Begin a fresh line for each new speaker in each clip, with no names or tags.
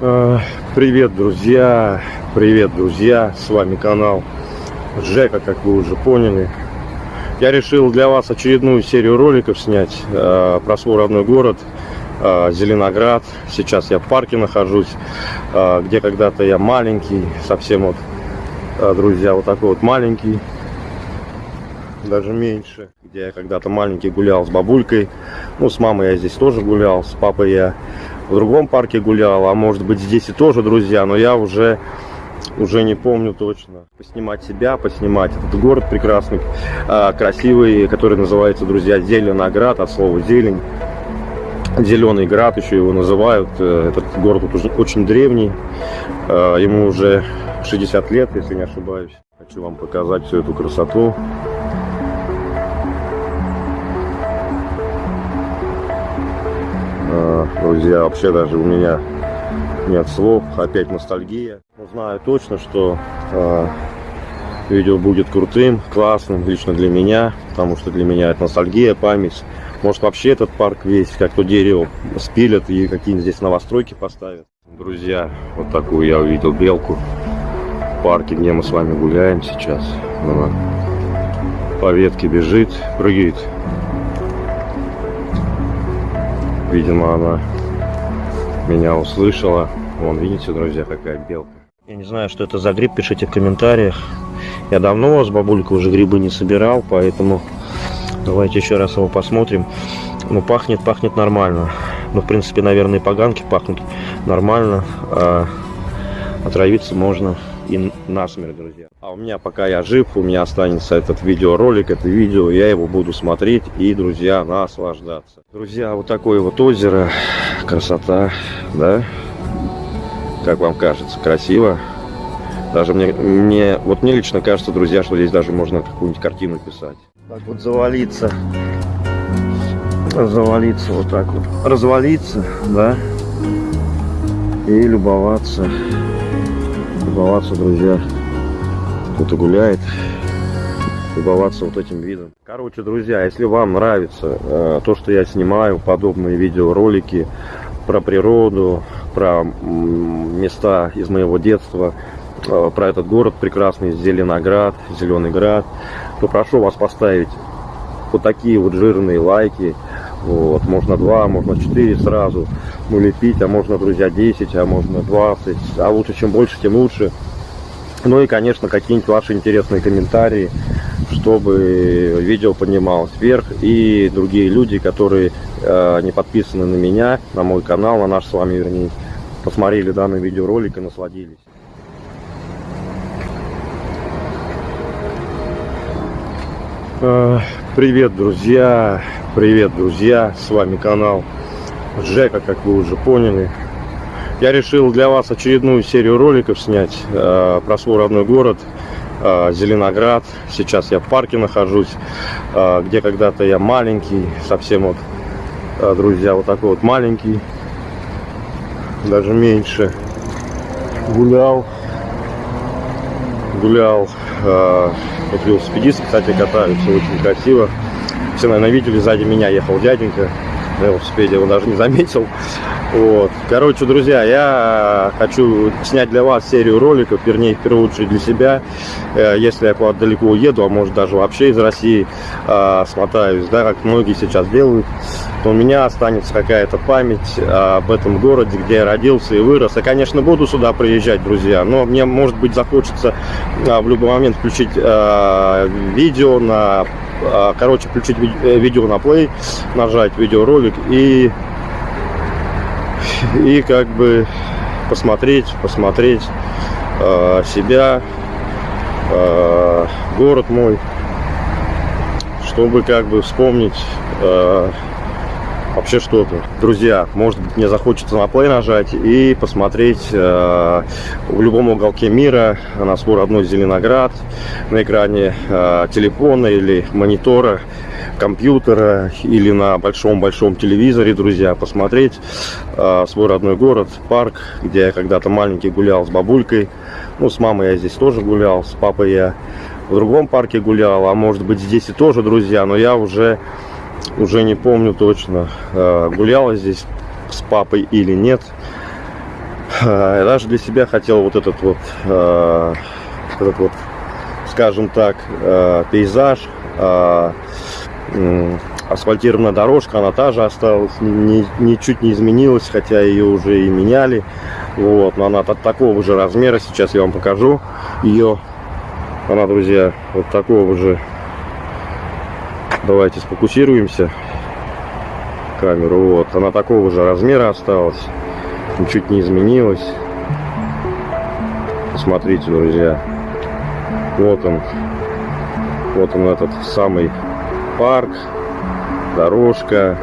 Э, Привет, друзья! Привет, друзья! С вами канал Жека, как вы уже поняли. Я решил для вас очередную серию роликов снять э, про свой родной город э, Зеленоград. Сейчас я в парке нахожусь, э, где когда-то я маленький, совсем вот, друзья, вот такой вот маленький, даже меньше, где я когда-то маленький гулял с бабулькой. Ну, с мамой я здесь тоже гулял, с папой я в другом парке гулял, а может быть здесь и тоже, друзья, но я уже уже не помню точно. Поснимать себя, поснимать этот город прекрасный, а, красивый, который называется, друзья, Зеленоград, от слова зелень. Зеленый град еще его называют. Э, Этот город уже очень древний. Э, Ему уже 60 лет, если не ошибаюсь. Хочу вам показать всю эту красоту. Друзья, вообще даже у меня нет слов, опять ностальгия. Но знаю точно, что э, видео будет крутым, классным, лично для меня, потому что для меня это ностальгия, память. Может вообще этот парк весь, как то дерево, спилят и какие-нибудь здесь новостройки поставят. Друзья, вот такую я увидел белку в парке, где мы с вами гуляем сейчас. Она по ветке бежит, прыгает. Видимо, она меня услышала. Вон, видите, друзья, какая белка. Я не знаю, что это за гриб, пишите в комментариях. Я давно с бабулькой уже грибы не собирал, поэтому давайте еще раз его посмотрим. Ну, пахнет, пахнет нормально. Ну, в принципе, наверное, и поганки пахнут нормально. А отравиться можно и насмерть, друзья. А у меня, пока я жив, у меня останется этот видеоролик, это видео, я его буду смотреть и, друзья, наслаждаться. Друзья, вот такое вот озеро, красота, да? Как вам кажется, красиво? Даже мне, мне, вот мне лично кажется, друзья, что здесь даже можно какую-нибудь картину писать. Так вот завалиться, завалиться вот так вот, развалиться, да, и любоваться, любоваться, друзья, кто-то гуляет, любоваться вот этим видом. Короче, друзья, если вам нравится э, то, что я снимаю, подобные видеоролики про природу, про места из моего детства, э, про этот город прекрасный, Зеленоград, Зеленый Град, то прошу вас поставить вот такие вот жирные лайки. Вот, можно два, можно четыре сразу улепить, а можно, друзья, 10, а можно 20. А лучше, чем больше, тем лучше. Ну и, конечно, какие-нибудь ваши интересные комментарии, чтобы видео поднималось вверх. И другие люди, которые э, не подписаны на меня, на мой канал, на наш с вами, вернее, посмотрели данный видеоролик и насладились. Э, Привет, друзья! Привет, друзья! С вами канал Жека, как вы уже поняли. Я решил для вас очередную серию роликов снять э, про свой родной город э, Зеленоград. Сейчас я в парке нахожусь, э, где когда-то я маленький, совсем вот, э, друзья, вот такой вот маленький, даже меньше, гулял, гулял. Э, вот велосипедисты, кстати, катаются очень красиво. Все, наверное, видели, сзади меня ехал дяденька на велосипеде, его даже не заметил. Вот. Короче, друзья, я хочу снять для вас серию роликов, вернее, в первую очередь для себя. Э, Если я куда-то далеко уеду, а может даже вообще из России э, смотаюсь, да, как многие сейчас делают, то у меня останется какая-то память об этом городе, где я родился и вырос. Я, конечно, буду сюда приезжать, друзья, но мне, может быть, захочется в любой момент включить э, видео на короче, включить э, видео на play, нажать видеоролик и и как бы посмотреть, посмотреть э, себя, э, город мой, чтобы как бы вспомнить э, вообще что-то. Друзья, может быть мне захочется на play нажать и посмотреть э, в любом уголке мира на свой родной Зеленоград на экране э, телефона или монитора, компьютера или на большом-большом телевизоре, друзья, посмотреть э, свой родной город, парк, где я когда-то маленький гулял с бабулькой. Ну, с мамой я здесь тоже гулял, с папой я в другом парке гулял, а может быть здесь и тоже, друзья, но я уже уже не помню точно, э, гуляла здесь с папой или нет. Я даже для себя хотел вот этот вот, э, этот вот, скажем так, э, пейзаж, э, асфальтированная дорожка, она та же осталась, ни, ничуть не изменилась, хотя ее уже и меняли. Вот, но она от такого же размера, сейчас я вам покажу ее. Она, друзья, вот такого же. Давайте сфокусируемся камеру. Вот, она такого же размера осталась, ничуть не изменилась. Посмотрите, друзья. Вот он, вот он этот самый парк дорожка.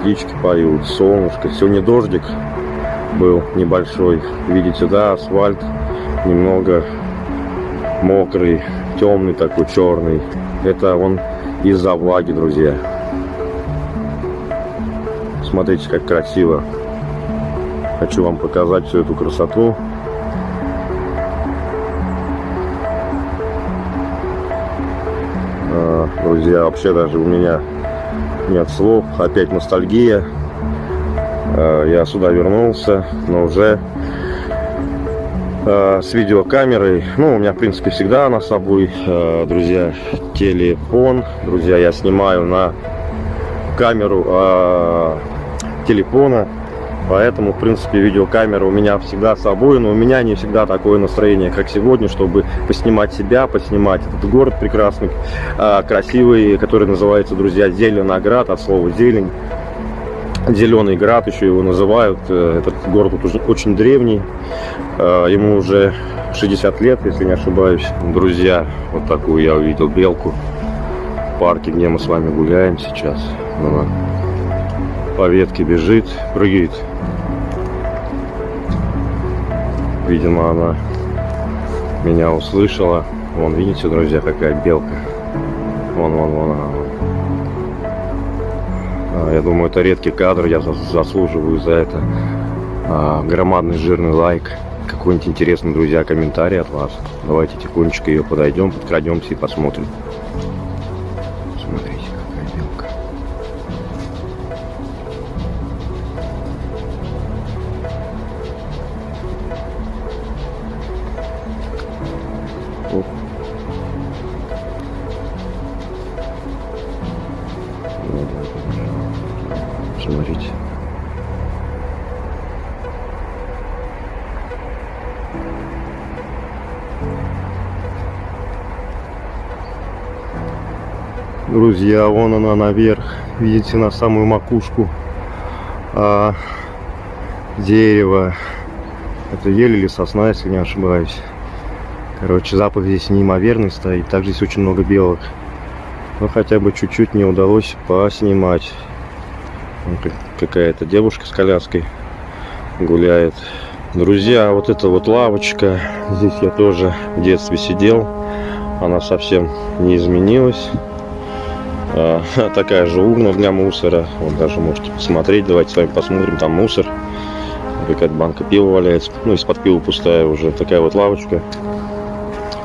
Птички поют, солнышко. Сегодня дождик был небольшой. Видите, да, асфальт немного мокрый, темный такой, черный. Это он из-за влаги, друзья. Смотрите, как красиво. Хочу вам показать всю эту красоту. друзья. Вообще даже у меня нет слов. Опять ностальгия. Э, я сюда вернулся, но уже с видеокамерой. Ну, у меня, в принципе, всегда она с собой, э, друзья, телефон. Друзья, я снимаю на камеру телефона Поэтому, в принципе, видеокамера у меня всегда с собой, но у меня не всегда такое настроение, как сегодня, чтобы поснимать себя, поснимать этот город прекрасный, а, красивый, который называется, друзья, Зеленоград, от слова зелень. Зеленый град еще его называют. Э, этот город уже очень древний. Э, ему уже 60 лет, если не ошибаюсь. Друзья, вот такую я увидел белку в парке, где мы с вами гуляем сейчас. Она по ветке бежит, прыгает. Видимо, она меня услышала. Вон, видите, друзья, какая белка. Вон, вон, вон она. Я думаю, это редкий кадр, я заслуживаю за это а, громадный жирный лайк. Какой-нибудь интересный, друзья, комментарий от вас. Давайте тихонечко ее подойдем, подкрадемся и посмотрим. Вон она наверх. Видите, на самую макушку а, дерево. Это ель или сосна, если не ошибаюсь. Короче, запах здесь неимоверный стоит. Также здесь очень много белок. Но хотя бы чуть-чуть не удалось поснимать. Какая-то девушка с коляской гуляет. Друзья, вот эта вот лавочка. Здесь я тоже в детстве сидел. Она совсем не изменилась. А, такая же урна для мусора. Вот даже можете посмотреть. Давайте с вами посмотрим. Там мусор. Какая-то банка пива валяется. Ну, из-под пива пустая уже. Такая вот лавочка.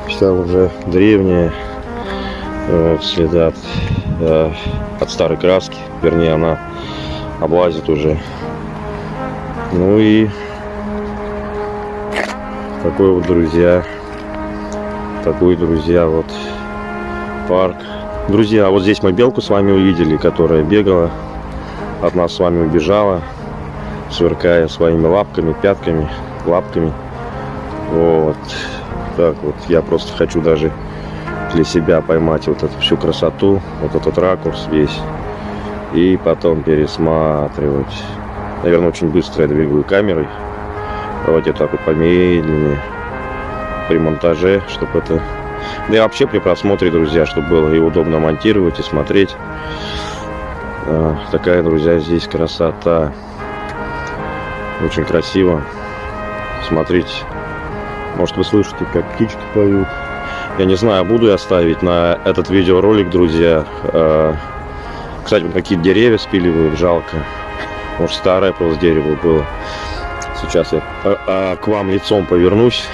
Вся уже древняя вот, следы от, э, от старой краски вернее она облазит уже ну и такой вот друзья такой друзья вот парк друзья вот здесь мы белку с вами увидели которая бегала от нас с вами убежала сверкая своими лапками пятками лапками вот так вот я просто хочу даже для себя поймать вот эту всю красоту, вот этот ракурс весь. И потом пересматривать. Наверное, очень быстро я двигаю камерой. Давайте так вот помедленнее. При монтаже, чтобы это... Да и вообще при просмотре, друзья, чтобы было и удобно монтировать, и смотреть. А, такая, друзья, здесь красота. Очень красиво. Смотрите. Может, вы слышите, как птички поют. Я не знаю, буду я ставить на этот видеоролик, друзья. Э, кстати, вот какие деревья спиливают, жалко. Может, старое просто дерево было. Сейчас я э, к вам лицом повернусь.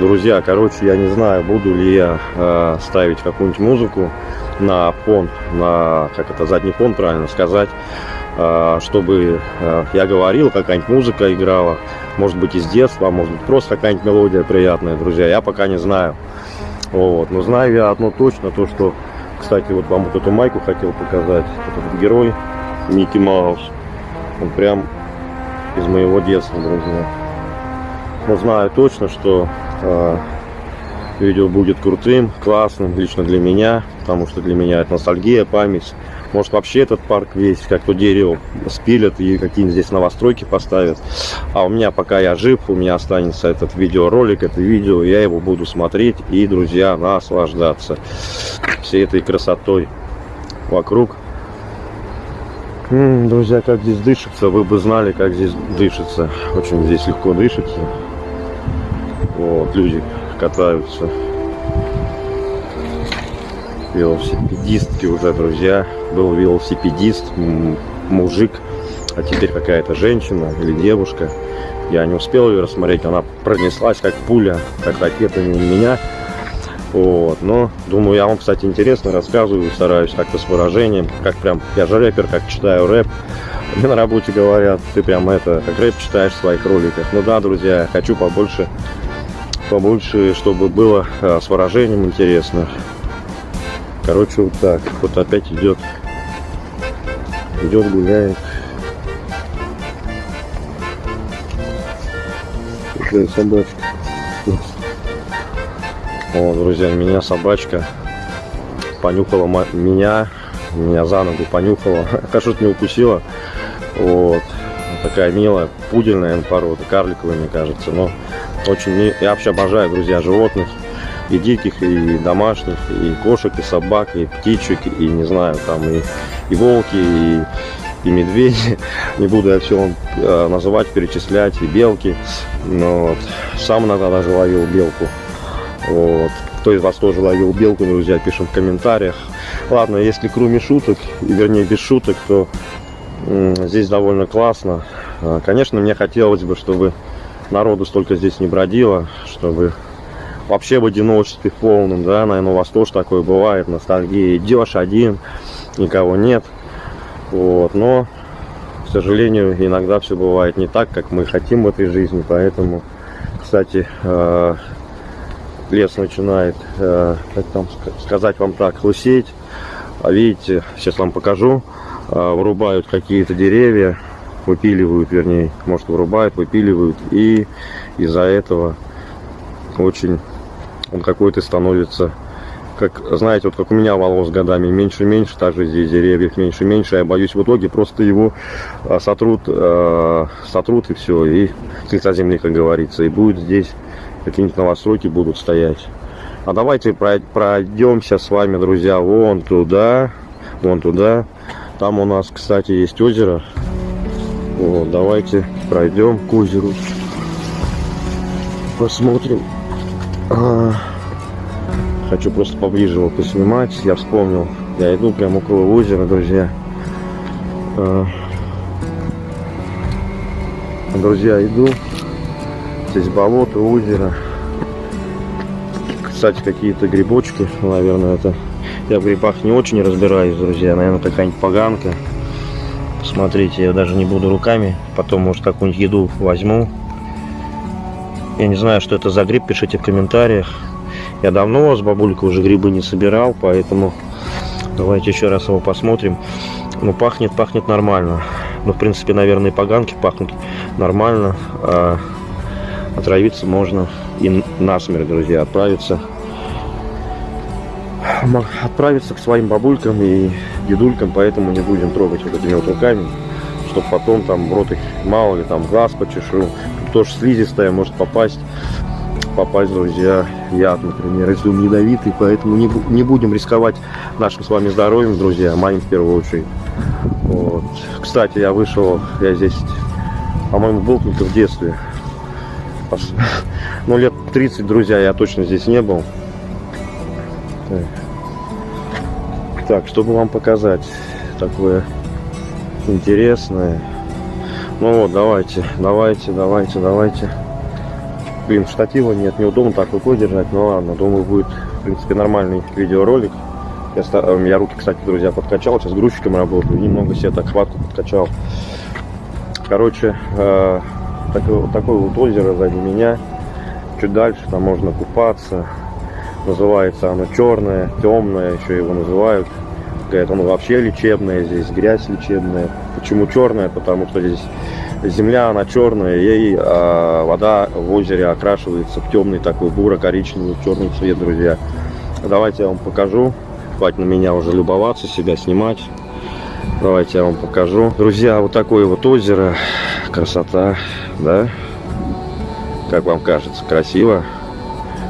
Друзья, короче, я не знаю, буду ли я ставить какую-нибудь музыку на фон, на, как это, задний фон, правильно сказать. а, чтобы а, я говорил, какая-нибудь музыка играла, может быть из детства, может быть просто какая-нибудь мелодия приятная, друзья, я пока не знаю. Вот. Но знаю я одно точно, то что, кстати, вот вам вот эту майку хотел показать, этот герой Микки Маус, он прям из моего детства, друзья. Но знаю точно, что э, видео будет крутым, классным, лично для меня, потому что для меня это ностальгия, память. Может вообще этот парк весь, как то дерево, спилят и какие-нибудь здесь новостройки поставят. А у меня, пока я жив, у меня останется этот видеоролик, это видео, я его буду смотреть и, друзья, наслаждаться всей этой красотой вокруг. М -м, друзья, как здесь дышится, вы бы знали, как здесь дышится. Очень здесь легко дышится. Вот, люди катаются велосипедистки уже, друзья. Был велосипедист, мужик, а теперь какая-то женщина или девушка. Я не успел ее рассмотреть, она пронеслась как пуля, как ракета мимо меня. Вот, но думаю, я вам, кстати, интересно рассказываю, стараюсь как-то с выражением, как прям, я же рэпер, как читаю рэп. Мне на работе говорят, ты прям это, как рэп читаешь в своих роликах. Ну да, друзья, хочу побольше, побольше, чтобы было а, с выражением интересно. Короче, вот так. Вот опять идет. Идет, гуляет. Какая собачка. О, друзья, меня собачка понюхала меня, меня за ногу понюхала. Хорошо, не укусила. Вот. Такая милая, пудельная порода, карликовая, мне кажется. Но очень... Я вообще обожаю, друзья, животных и диких, и домашних, и кошек, и собак, и птичек, и не знаю, там и, и волки, и, и медведи. Не буду я все э, называть, перечислять, и белки. Но вот, сам иногда даже ловил белку. Вот. Кто из вас тоже ловил белку, друзья, пишем в комментариях. Ладно, если кроме шуток, и вернее без шуток, то здесь довольно классно. А, конечно, мне хотелось бы, чтобы народу столько здесь не бродило, чтобы вообще в одиночестве полном, да, наверное, у вас тоже такое бывает, ностальгия, идешь один, никого нет, вот, но, к сожалению, иногда все бывает не так, как мы хотим в этой жизни, поэтому, кстати, э, лес начинает, э, как там сказать вам так, лысеть, а видите, сейчас вам покажу, э, вырубают какие-то деревья, выпиливают, вернее, может вырубают, выпиливают, и из-за этого очень он какой-то становится как, знаете, вот как у меня волос годами меньше и меньше, также здесь деревьев меньше и меньше. Я боюсь, в итоге просто его а, сотрут, а, сотрут и все, и с лица земли, как говорится. И будет здесь какие-нибудь новостройки будут стоять. А давайте пройдемся с вами, друзья, вон туда, вон туда. Там у нас, кстати, есть озеро. Вот, давайте пройдем к озеру. Посмотрим. А, хочу просто поближе его поснимать. Я вспомнил. Я иду прямо около озера, друзья. А, друзья, иду. Здесь болото, озеро. Кстати, какие-то грибочки. Наверное, это... Я в грибах не очень разбираюсь, друзья. Наверное, какая-нибудь поганка. Смотрите, я даже не буду руками. Потом, может, какую-нибудь еду возьму. Я не знаю, что это за гриб, пишите в комментариях. Я давно с бабулькой уже грибы не собирал, поэтому давайте еще раз его посмотрим. Ну, пахнет, пахнет нормально. Ну, в принципе, наверное, и поганки пахнут нормально. А отравиться можно и насмерть, друзья, отправиться. Отправиться к своим бабулькам и дедулькам, поэтому не будем трогать вот этими вот руками, чтобы потом там в рот их мало ли там глаз почешу тоже слизистая может попасть, попасть, друзья, яд, например, если он ядовитый, поэтому не, не будем рисковать нашим с вами здоровьем, друзья, моим в первую очередь. Вот. Кстати, я вышел, я здесь, по-моему, был только в детстве. Ну, лет 30, друзья, я точно здесь не был. Так, так чтобы вам показать такое интересное. Ну вот, давайте, давайте, давайте, давайте. Блин, штатива нет, неудобно так рукой держать. Ну ладно, думаю, будет, в принципе, нормальный видеоролик. Я, ста- я руки, кстати, друзья, подкачал. Сейчас грузчиком работаю. Немного себе так хватку подкачал. Короче, э, такое, такое вот озеро сзади меня. Чуть дальше там можно купаться. Называется оно черное, темное, еще его называют. Говорят, оно вообще лечебное, здесь грязь лечебная. Почему черная? Потому что здесь земля, она черная, и а, вода в озере окрашивается в темный такой буро-коричневый, черный цвет, друзья. Давайте я вам покажу. Хватит на меня уже любоваться, себя снимать. Давайте я вам покажу. Друзья, вот такое вот озеро. Красота, да? Как вам кажется, красиво?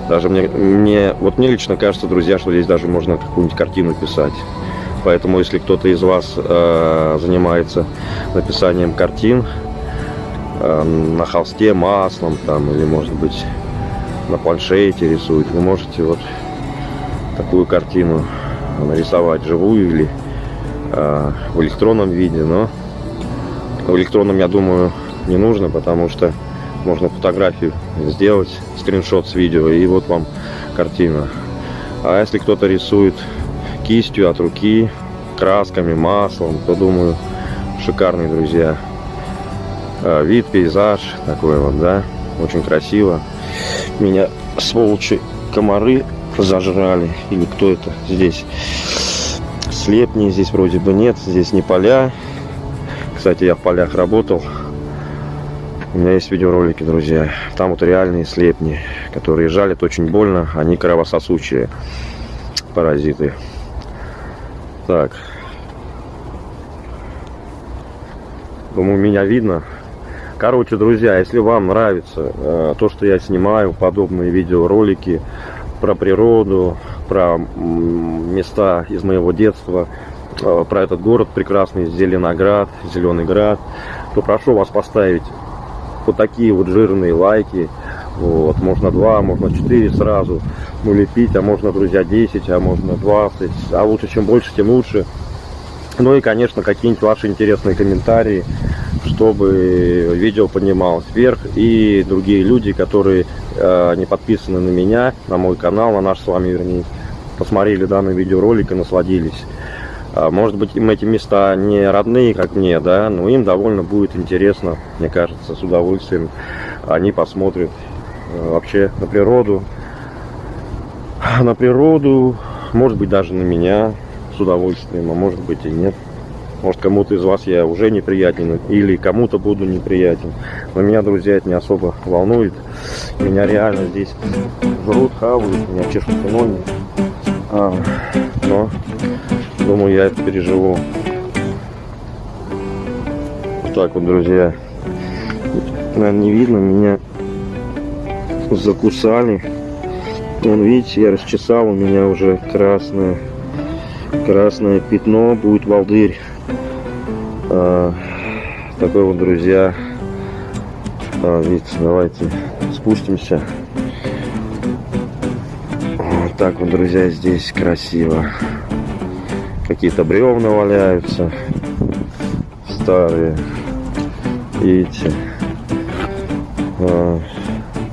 Даже мне, мне, вот мне лично кажется, друзья, что здесь даже можно какую-нибудь картину писать. Поэтому, если кто-то из вас э, занимается написанием картин э, на холсте маслом, там, или, может быть, на планшете рисует, вы можете вот такую картину нарисовать живую или э, в электронном виде, но в электронном, я думаю, не нужно, потому что можно фотографию сделать, скриншот с видео, и вот вам картина. А если кто-то рисует кистью от руки, красками, маслом, то думаю, шикарный, друзья. А, вид, пейзаж такой вот, да, очень красиво. Меня сволочи комары зажрали, или кто это здесь? Слепни здесь вроде бы нет, здесь не поля. Кстати, я в полях работал. У меня есть видеоролики, друзья. Там вот реальные слепни, которые жалят очень больно. Они кровососущие паразиты. Так. Думаю, меня видно. Короче, друзья, если вам нравится э, то, что я снимаю, подобные видеоролики про природу, про места из моего детства, э, про этот город прекрасный, Зеленоград, Зеленый Град, то прошу вас поставить вот такие вот жирные лайки. Вот, можно два, можно четыре сразу налепить, а можно, друзья, 10, а можно 20. А лучше, чем больше, тем лучше. Ну и, конечно, какие-нибудь ваши интересные комментарии, чтобы видео поднималось вверх. И другие люди, которые э, не подписаны на меня, на мой канал, на наш с вами, вернее, посмотрели данный видеоролик и насладились. А, может быть, им эти места не родные, как мне, да, но им довольно будет интересно, мне кажется, с удовольствием. Они посмотрят э, вообще на природу, на природу, может быть, даже на меня с удовольствием, а может быть и нет. Может, кому-то из вас я уже неприятен, или кому-то буду неприятен. Но меня, друзья, это не особо волнует. Меня реально здесь жрут, хавают, меня чешут ноги. А, но Думаю, я это переживу. Вот так вот, друзья. Наверное, не видно, меня закусали. Вон, видите, я расчесал, у меня уже красное, красное пятно, будет волдырь. А, такой вот, друзья. А, видите, давайте спустимся. Вот так вот, друзья, здесь красиво. Какие-то бревна валяются. Старые. Видите. А,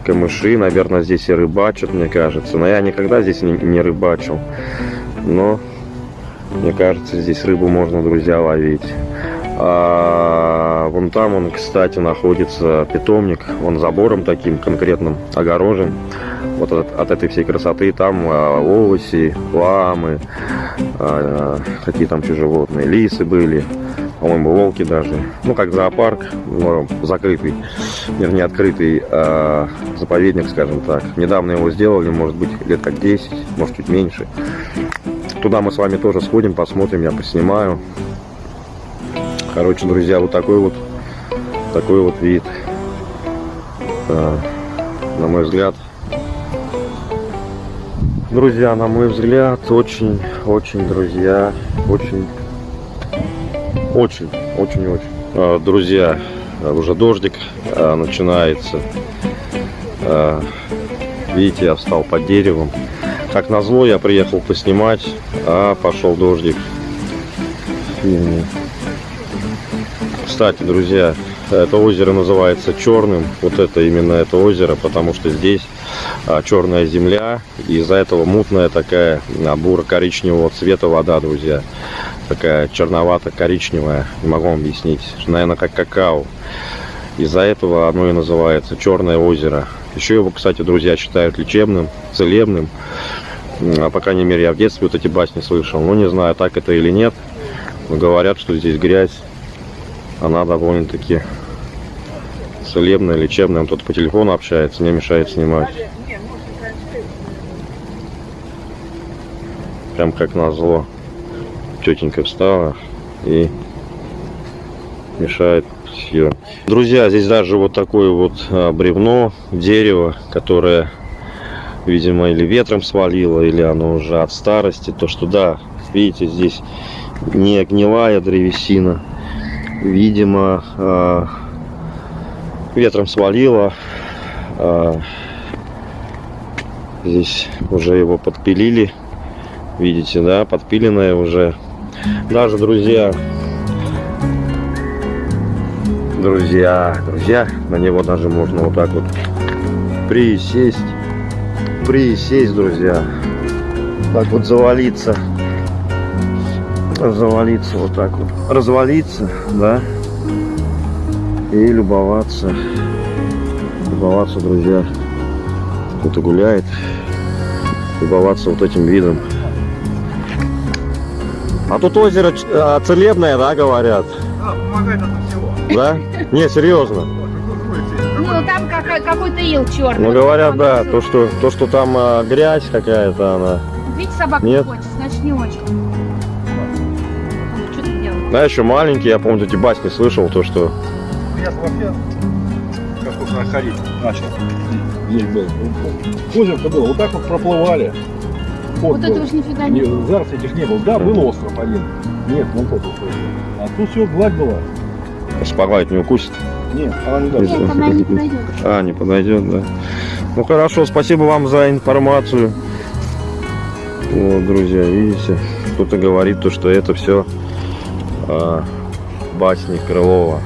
камыши, наверное, здесь и рыбачат, мне кажется. Но я никогда здесь не, не рыбачил. Но, мне кажется, здесь рыбу можно, друзья, ловить. А вон там он, кстати, находится питомник. Он забором таким конкретным огорожен вот от, от этой всей красоты там а, овощи, ламы, а, какие там еще животные, лисы были, по-моему, волки даже. Ну, как зоопарк, ну, закрытый, вернее, открытый а, заповедник, скажем так. Недавно его сделали, может быть, лет как 10, может, чуть меньше. Туда мы с вами тоже сходим, посмотрим, я поснимаю. Короче, друзья, вот такой вот, такой вот вид. А, на мой взгляд, Друзья, на мой взгляд, очень, очень, друзья, очень, очень, очень, очень. А, друзья, уже дождик а, начинается. А, видите, я встал под деревом. Как назло, я приехал поснимать, а пошел дождик. Кстати, друзья, это озеро называется Черным. Вот это именно это озеро, потому что здесь черная земля, и из-за этого мутная такая а, буро-коричневого цвета вода, друзья. Такая черновато-коричневая, не могу вам объяснить, наверное, как какао. Из-за этого оно и называется Черное озеро. Еще его, кстати, друзья, считают лечебным, целебным. А, по крайней мере, я в детстве вот эти басни слышал. Ну, не знаю, так это или нет. Но говорят, что здесь грязь. Она довольно-таки целебная, лечебная. Он тут по телефону общается, не мешает снимать. Прям как назло. Тетенька встала и мешает съем. Друзья, здесь даже вот такое вот а, бревно, дерево, которое, видимо, или ветром свалило, или оно уже от старости. То, что да, видите, здесь не гнилая древесина. Видимо, а, ветром свалило. А, здесь уже его подпилили. Видите, да, подпиленное уже. Даже, друзья, друзья, друзья, на него даже можно вот так вот присесть, присесть, друзья, так вот завалиться, завалиться вот так вот, развалиться, да, и любоваться, любоваться, друзья, кто-то гуляет, любоваться вот этим видом. А тут озеро а, целебное, да, говорят?
Да, помогает от всего.
Да? Не, серьезно.
Ну, там какой- какой-то ил черный.
Ну говорят, да, то что, то, что там а, грязь какая-то, она.
Видите, собака
Нет.
не хочет, значит не очень. Что ты делаешь?
Да, еще маленький, я помню, эти басни слышал, то, что.
Я вообще, как вот находить начал. Здесь был. Озеро-то было, вот так вот проплывали.
Вот
был.
этого ж нифига
Не,
не
зараз этих не было. Да, был остров один. Нет, вон тот вот. А тут все, гладь была.
Спагайт не укусит.
Нет, она не даст.
Нет, она не подойдет.
А, не подойдет, да. Ну хорошо, спасибо вам за информацию. Вот, друзья, видите, кто-то говорит то, что это все басни Крылова.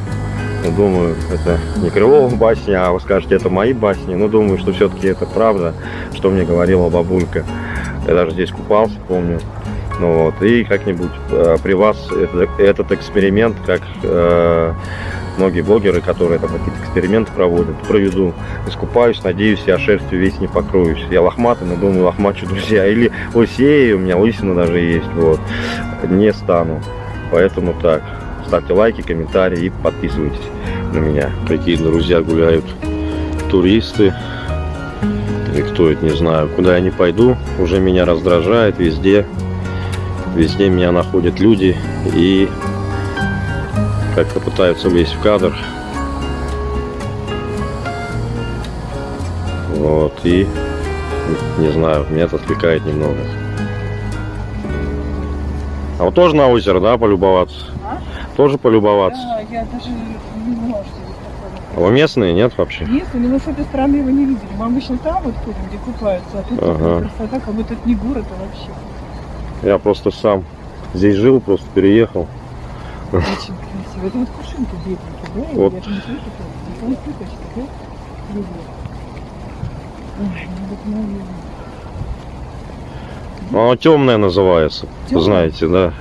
Ну, думаю, это не Крылова басни, а вы скажете, это мои басни. Но думаю, что все-таки это правда, что мне говорила бабулька. Я даже здесь купался, помню. Ну вот, и как-нибудь э, при вас это- этот эксперимент, как э, многие блогеры, которые там какие-то эксперименты проводят, проведу. Искупаюсь, надеюсь, я шерстью весь не покроюсь. Я лохматый, но думаю, лохмачу, друзья. Или лысею, у меня лысина даже есть, вот. Не стану. Поэтому так. Ставьте лайки, комментарии и подписывайтесь на меня. Какие друзья гуляют туристы. Это, не знаю. Куда я не пойду, уже меня раздражает везде. Везде меня находят люди и как-то пытаются влезть в кадр. Вот, и не знаю, меня это отвлекает немного. А вот тоже на озеро, да, полюбоваться?
А?
Тоже полюбоваться?
Да, я даже не знала, что здесь такое.
А вы местные, нет вообще?
Если, но мы с этой стороны его не видели. Мы обычно там вот ходим, где купаются, а тут
Ага.
такая красота, как будто это не город, а вообще.
Я просто сам здесь жил, просто переехал.
Очень красиво. Это вот кувшинки бедненькие, да?
Вот.
Я же не слышу, телефон цветочки, да? Привет. Ой, необыкновенно.
Оно темное называется,
Тёмное?
знаете, да.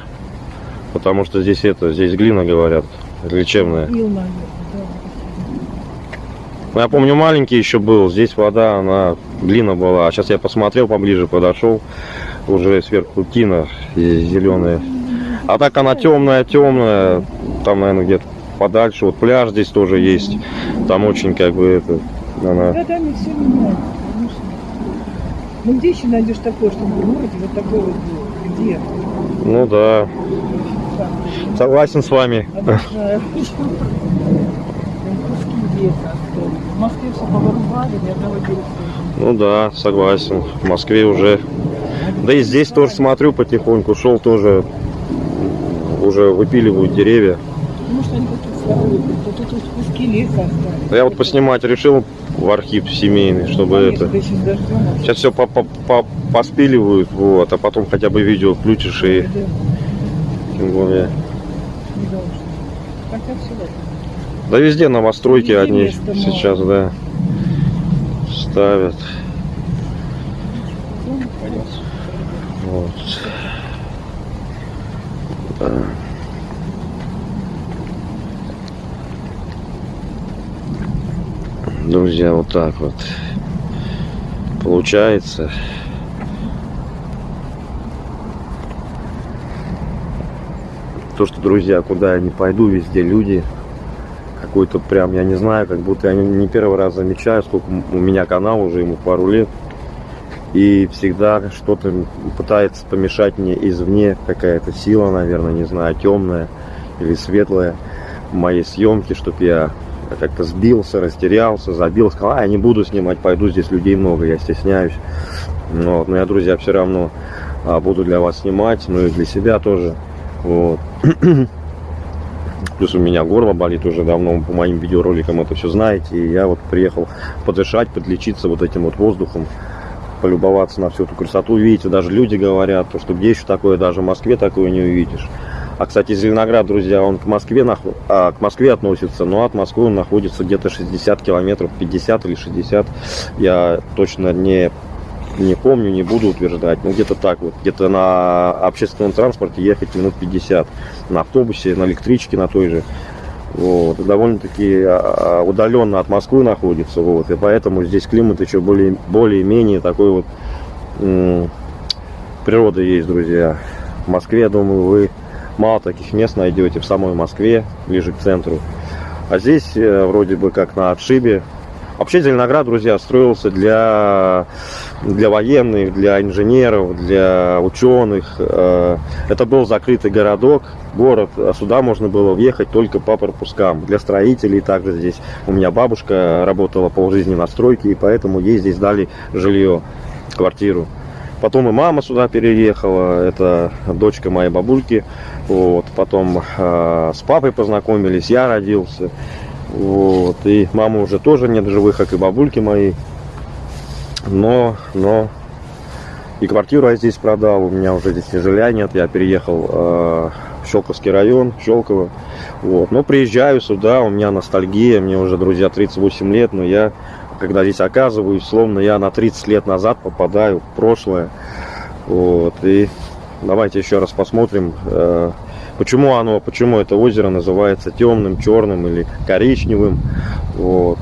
Потому что здесь это, здесь глина, говорят, лечебная.
Ил, наверное,
я помню, маленький еще был, здесь вода, она, глина была. А сейчас я посмотрел поближе, подошел, уже сверху тина зеленая. А так она темная, темная, там, наверное, где-то подальше. Вот пляж здесь тоже есть. Там очень как бы это, она...
Все меняется, конечно. Ну где еще найдешь такое, чтобы в городе вот такое вот было? Где?
Ну да, согласен с вами.
Обожаю. Куски леса остались. В Москве все повырубали, ни одного дерева.
Ну да, согласен. В Москве уже. Да и здесь тоже смотрю потихоньку. Шел тоже. Уже выпиливают деревья.
Что они слабые. Тут, куски леса остались.
Я вот поснимать решил в архив семейный, чтобы
Конечно,
это.
да.
Сейчас все по -по -по поспиливают, вот, а потом хотя бы видео включишь и
Да,
тем более.
не должно. Хотя все ладно.
Да везде новостройки
Везде
одни сейчас, да, ставят. Вот. Да. Друзья, вот так вот получается. То, что, друзья, куда я не пойду, везде люди. Какой-то прям, я не знаю, как будто я не первый раз замечаю, сколько у меня канал уже, ему пару лет. И всегда что-то пытается помешать мне извне, какая-то сила, наверное, не знаю, темная или светлая моей съемке, чтобы я как-то сбился, растерялся, забил, сказал, а, я не буду снимать, пойду, здесь людей много, я стесняюсь. Ну Вот. Но я, друзья, все равно а, буду для вас снимать, ну и для себя тоже. Вот. Плюс у меня горло болит уже давно, по моим видеороликам это все знаете. И я вот приехал подышать, подлечиться вот этим вот воздухом, полюбоваться на всю эту красоту. Видите, даже люди говорят, то, что где еще такое, даже в Москве такое не увидишь. А, кстати, Зеленоград, друзья, он к Москве, наху- а, к Москве относится, но от Москвы он находится где-то 60 километров, 50 или 60. Я точно не, не помню, не буду утверждать. Но где-то так вот. Где-то на общественном транспорте ехать минут 50. На автобусе, на электричке, на той же. Вот. Довольно-таки а, удаленно от Москвы находится. Вот. И поэтому здесь климат еще более, более-менее такой вот природа есть, друзья. В Москве, я думаю, вы мало таких мест найдете в самой Москве, ближе к центру. А здесь э, вроде бы как на отшибе. Вообще Зеленоград, друзья, строился для, для военных, для инженеров, для ученых. Э, Это был закрытый городок, город. а Сюда можно было въехать только по пропускам. Для строителей также здесь. У меня бабушка работала полжизни на стройке, и поэтому ей здесь дали жилье, квартиру. Потом и мама сюда переехала, это дочка моей бабульки. Вот. Потом э, с папой познакомились, я родился. Вот. И мамы уже тоже нет живых, как и бабульки мои. Но, но и квартиру я здесь продал, у меня уже здесь и жилья нет, я переехал э, в Щелковский район, Щелково. Вот. Но приезжаю сюда, у меня ностальгия, мне уже, друзья, 38 лет, но я, когда здесь оказываюсь, словно я на 30 лет назад попадаю в прошлое. Вот. И давайте еще раз посмотрим, э, почему оно, почему это озеро называется темным, черным или коричневым. Вот.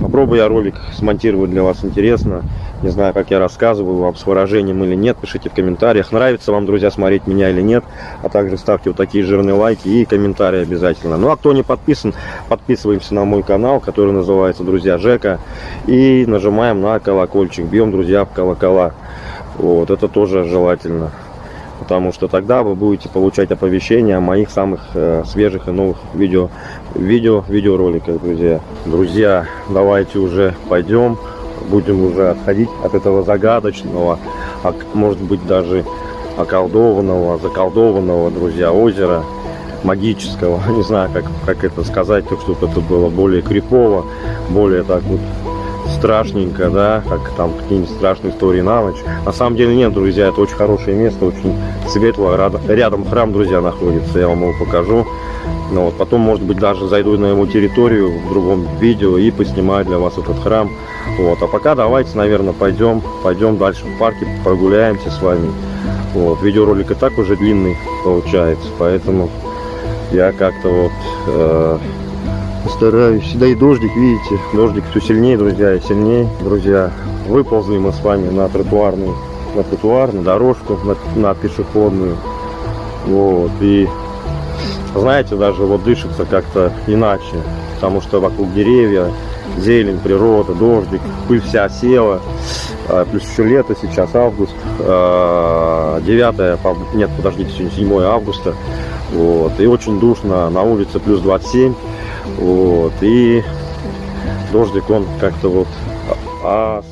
Попробую я ролик смонтировать для вас интересно. Не знаю, как я рассказываю вам с выражением или нет. Пишите в комментариях, нравится вам, друзья, смотреть меня или нет. А также ставьте вот такие жирные лайки и комментарии обязательно. Ну а кто не подписан, подписываемся на мой канал, который называется «Друзья Жека». И нажимаем на колокольчик. Бьем, друзья, в колокола. Вот, это тоже желательно. Потому что тогда вы будете получать оповещения о моих самых э, свежих и новых видео, видео, видеороликах, друзья. Друзья, давайте уже пойдем. Будем уже отходить от этого загадочного, а может быть даже околдованного, заколдованного, друзья, озера магического. Не знаю, как, как это сказать, так чтобы это было более крипово, более так вот страшненько, да, как там какие-нибудь страшные истории на ночь. На самом деле нет, друзья, это очень хорошее место, очень светлое. Рядом, рядом храм, друзья, находится, я вам его покажу. Ну, вот, потом, может быть, даже зайду на его территорию в другом видео и поснимаю для вас этот храм. Вот, а пока давайте, наверное, пойдем, пойдем дальше в парке, прогуляемся с вами. Вот, видеоролик и так уже длинный получается, поэтому я как-то вот э, стараюсь. Да и дождик, видите, дождик все сильнее, друзья, и сильнее, друзья. Выползли мы с вами на тротуарную, на тротуар, на дорожку, на, на пешеходную. Вот, и знаете, даже вот дышится как-то иначе, потому что вокруг деревья, зелень, природа, дождик, пыль вся села, А, плюс еще лето, сейчас август, а, 9, по- нет, подождите, сегодня 7 августа, вот, и очень душно, на улице плюс 27, вот, и дождик он как-то вот а,